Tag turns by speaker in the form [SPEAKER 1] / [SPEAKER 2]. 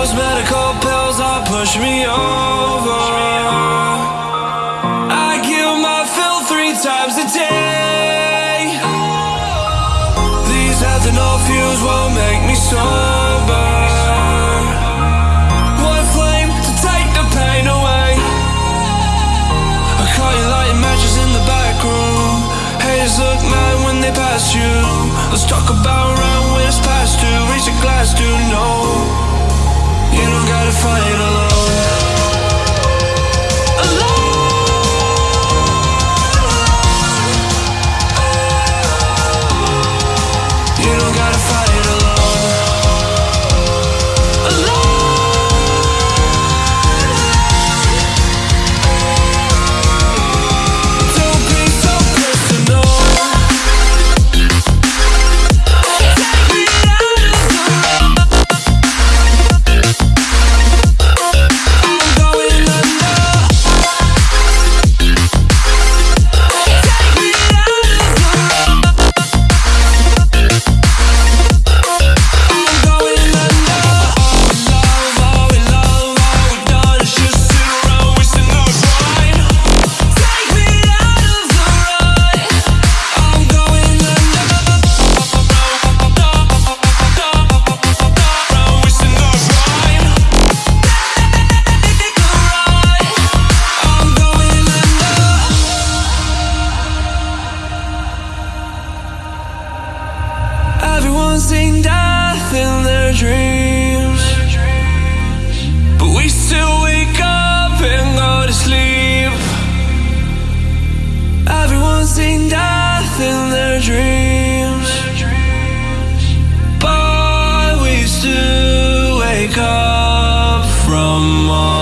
[SPEAKER 1] those medical pills are push me over. I kill my fill three times a day. These ethanol fuels won't make me sober. One flame to take the pain away. I caught you lighting matches in the back room. Haters look mad when they pass you. Let's talk about round when it's past due. Raise a glass to know you don't gotta fight alone. Allah